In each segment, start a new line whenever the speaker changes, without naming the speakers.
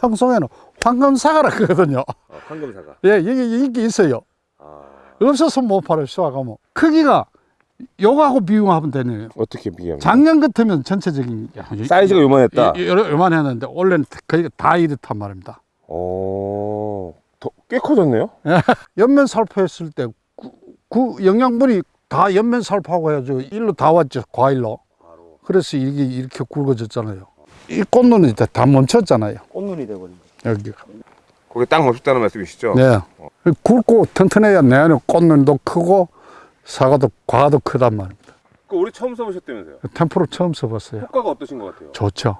청송에는 황금사과라 그러거든요.
아, 황금사과.
예, 이게 인기 있어요.
아,
없어서 못 팔아요, 수확하면. 크기가 요거하고 비교하면 되네요.
어떻게 비교하면?
작년 같으면 전체적인
사이즈가 요만했다.
이- 요- 요 만했는데 원래는 거의 다 이렇단 말입니다.
어, 더, 꽤 커졌네요.
옆면 살포했을 때그 영양분이 다 옆면 살포하고 해가지고 일로 다 왔죠, 과일로. 그래서 이게 이렇게 굵어졌잖아요. 이 꽃눈이 다, 다 멈췄잖아요,
꽃눈이 거.
여기가.
거기 딱 멈췄다는 말씀이시죠?
네. 굵고 튼튼해야 내 안에 꽃눈도 크고 사과도 과도 크단 말입니다.
그 우리 처음 써보셨다면서요?
템프로 처음 써봤어요.
효과가 어떠신 것 같아요?
좋죠.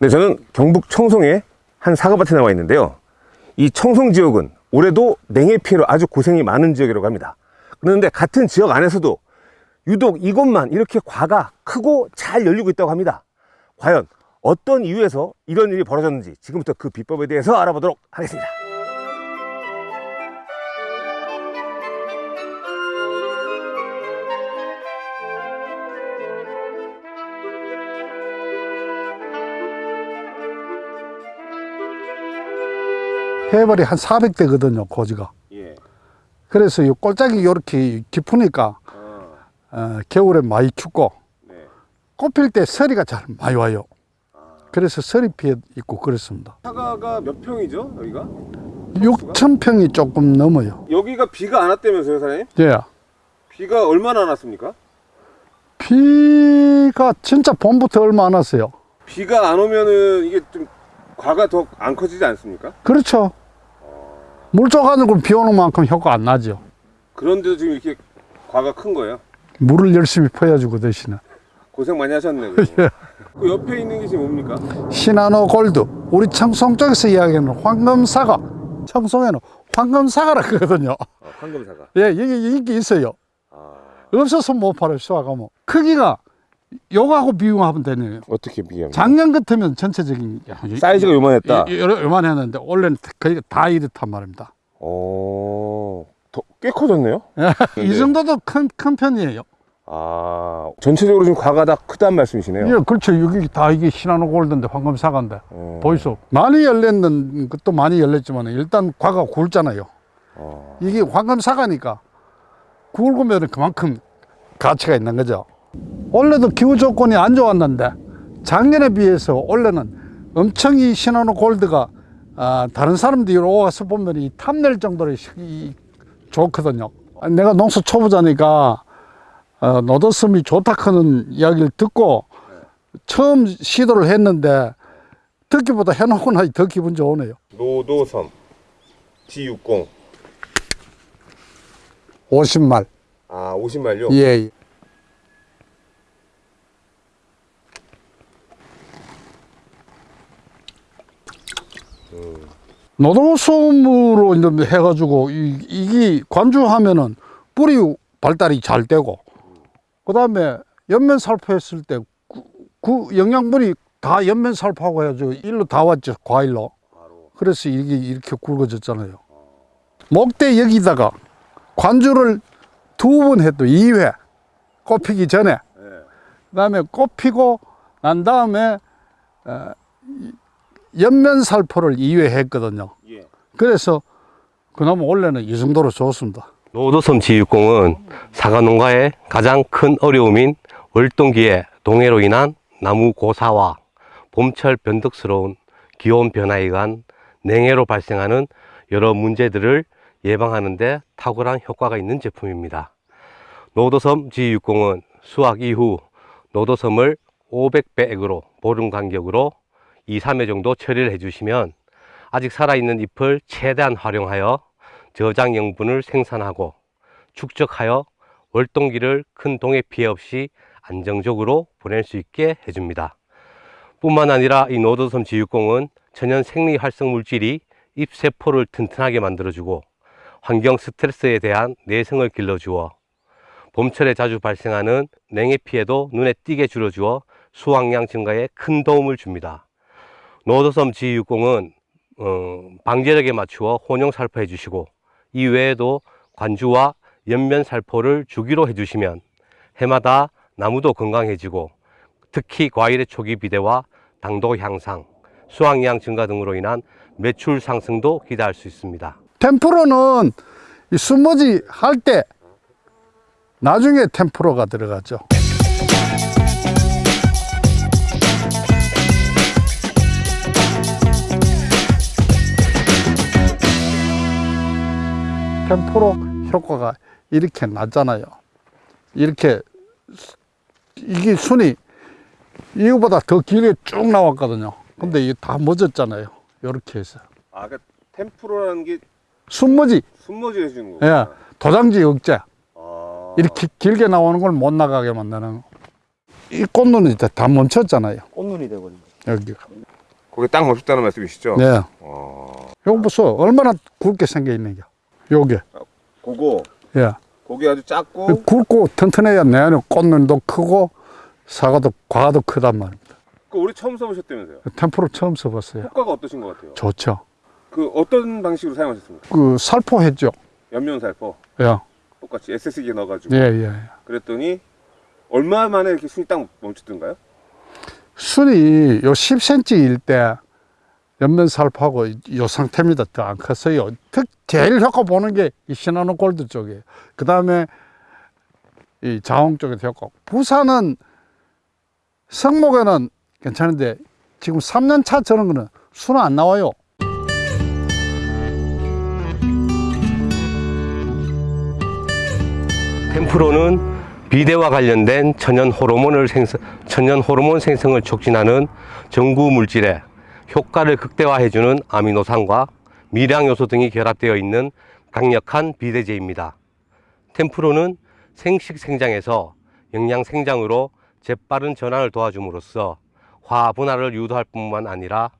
네, 저는 경북 청송의 한 사과밭에 나와 있는데요. 이 청송 지역은 올해도 냉해 피해로 아주 고생이 많은 지역이라고 합니다. 그런데 같은 지역 안에서도 유독 이곳만 이렇게 과가 크고 잘 열리고 있다고 합니다. 과연 어떤 이유에서 이런 일이 벌어졌는지 지금부터 그 비법에 대해서 알아보도록 하겠습니다.
해발이 한 400대거든요, 고지가.
예.
그래서 이 꼴짝이 이렇게 깊으니까
아,
어, 겨울에 많이 춥고
네.
꽃필 때 서리가 잘 많이 와요. 그래서 서리 피해 있고 그렇습니다.
사과가 몇 평이죠, 여기가?
6천 평이 조금 넘어요.
여기가 비가 안 왔다면서요, 사장님?
예.
비가 얼마나 안 왔습니까?
비가 진짜 봄부터 얼마 안 왔어요.
비가 안 오면은 이게 좀 과가 더 안 커지지 않습니까?
그렇죠. 물 쪼가지고 비 오는 만큼 효과 안 나죠.
그런데도 지금 이렇게 과가 큰 거예요.
물을 열심히 퍼야주고 대신에.
고생 많이 하셨네. 그 그 옆에 있는 게 지금 뭡니까?
시나노 골드. 우리 청송 쪽에서 이야기하는 황금사과. 청송에는 황금사과라 그러거든요.
아, 황금사과.
예, 이게 인기 있어요.
아,
없어서 못 팔아요, 수확하면. 크기가 요거하고 비교하면 되네요.
어떻게 비교하면?
작년 같으면 전체적인
사이즈가 요만했다.
요만했는데 원래는 거의 다 이렇단 말입니다.
어, 더, 꽤 커졌네요.
이 정도도 큰, 큰 편이에요.
아, 전체적으로 지금 과가 다 크다는 말씀이시네요.
예, 그렇죠. 여기 다 이게 시나노 골드인데 황금사과인데.
어,
보이소. 많이 열렸는 것도 많이 열렸지만 일단 과가 굵잖아요.
어,
이게 황금사과니까 굵으면 그만큼 가치가 있는 거죠. 원래도 기후 조건이 안 좋았는데 작년에 비해서 올해는 엄청 이 시나노 골드가 아, 다른 사람들이 와서 보면 이 탐낼 정도로 시- 이- 좋거든요. 내가 농사 초보자니까 어, 노드섬이 좋다 하는 이야기를 듣고 처음 시도를 했는데 듣기보다 해놓고 나니 더 기분 좋으네요.
노도섬 G60
50말.
아 50말요?
예. 노동솜으로 이제 해가지고 이, 이게 관주하면은 뿌리 발달이 잘 되고 그 다음에 옆면 살포했을 때그 영양분이 다 옆면 살포하고 해가지고 일로 다 왔죠 과일로 그래서 이게 이렇게 굵어졌잖아요 목대 여기다가 관주를 두 번 해도 2회 꽃피기 전에
네.
그다음에 꽃피고 난 다음에 어, 이- 옆면 살포를 2회 했거든요.
예.
그래서 그나마 원래는 이 정도로 좋습니다.
노도섬 지육공은 사과 농가의 가장 큰 어려움인 월동기의 동해로 인한 나무 고사와 봄철 변덕스러운 기온 변화에 의한 냉해로 발생하는 여러 문제들을 예방하는 데 탁월한 효과가 있는 제품입니다. 노도섬 G60은 수확 이후 노도섬을 500배액으로 보름 간격으로 2, 3회 정도 처리를 해주시면 아직 살아있는 잎을 최대한 활용하여 저장 영분을 생산하고 축적하여 월동기를 큰 동해 피해 없이 안정적으로 보낼 수 있게 해줍니다. 뿐만 아니라 이 노도섬 지육공은 천연 생리 활성 물질이 잎세포를 튼튼하게 만들어주고 환경 스트레스에 대한 내성을 길러주어 봄철에 자주 발생하는 냉해 피해도 눈에 띄게 줄여주어 수확량 증가에 큰 도움을 줍니다. 노도섬 G60은 어, 방제력에 맞추어 혼용 살포해 주시고 이 외에도 관주와 연면 살포를 주기로 해주시면 해마다 나무도 건강해지고 특히 과일의 초기 비대와 당도 향상, 수확량 증가 등으로 인한 매출 상승도 기대할 수 있습니다.
템프로는 이 숨머지 할 때 나중에 템프로가 들어가죠. 템프로 효과가 이렇게 낮잖아요. 이렇게 수- 이게 순이 이거보다 더 길게 쭉 나왔거든요. 근데 이게 다 멎었잖아요. 이렇게 해서
아, 그러니까 템프로라는 게
숨머지
숨머지 해주는
예,
거구나.
도장지 억제
아.
이렇게 길게 나오는 걸 못 나가게 만드는 거. 이 꽃눈은 이제 다 멈췄잖아요
꽃눈이 거.
여기가
거기 딱 멈췄다는 말씀이시죠?
네
어.
요거 보소 얼마나 굵게 생겨 있는겨 요게.
그거.
예.
거기 아주 작고.
굵고 튼튼해야 내 안에 꽃눈도 크고 사과도 과도 크단 말입니다.
그 우리 처음 써보셨다면서요?
템프로 처음 써봤어요.
효과가 어떠신 것 같아요?
좋죠.
그 어떤 방식으로 사용하셨습니까?
그 살포했죠.
연면 살포?
예.
똑같이 SS기에 넣어가지고.
예, 예.
그랬더니 얼마 만에 이렇게 순이 딱 멈췄던가요?
순이 요 10cm일 때 옆면 살포하고 요 상태입니다. 더 안 컸어요. 특 제일 효과 보는 게 이 신한호 골드 쪽이에요. 그 다음에 이 자홍 쪽에도 효과. 부산은 성목에는 괜찮은데 지금 3년 차 저런 거는 순은 안 나와요.
템프로는 비대와 관련된 천연 호르몬을 생성, 천연 호르몬 생성을 촉진하는 전구 물질에 효과를 극대화해주는 아미노산과 미량 요소 등이 결합되어 있는 강력한 비대제입니다. 템프로는 생식 생장에서 영양 생장으로 재빠른 전환을 도와줌으로써 화 분할을 유도할 뿐만 아니라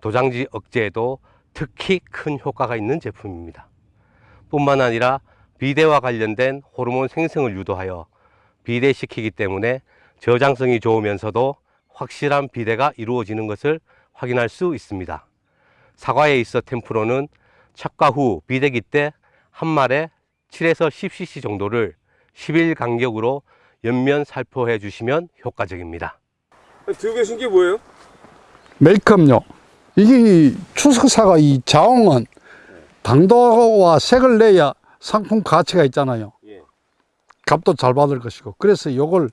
도장지 억제에도 특히 큰 효과가 있는 제품입니다. 뿐만 아니라 비대와 관련된 호르몬 생성을 유도하여 비대시키기 때문에 저장성이 좋으면서도 확실한 비대가 이루어지는 것을 확인할 수 있습니다. 사과에 있어 템프로는 착과 후 비대기 때한 말에 7에서 10cc 정도를 10일 간격으로 연면 살포해 주시면 효과적입니다.
들고 계신 게 뭐예요?
메이크업요. 이게 이 추석사가 이 자홍은 당도와 색을 내야 상품 가치가 있잖아요.
예.
값도 잘 받을 것이고 그래서 이걸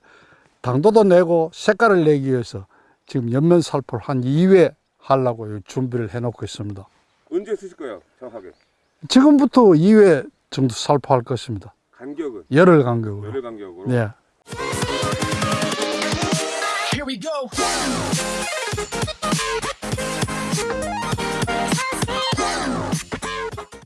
당도도 내고 색깔을 내기 위해서 지금 옆면 살포를 한 2회 하려고 준비를 해놓고 있습니다.
언제 쓰실 거예요? 정확하게
지금부터 2회 정도 살포할 것입니다.
간격은
열흘 간격으로.
열흘 간격으로
네.
Here we go.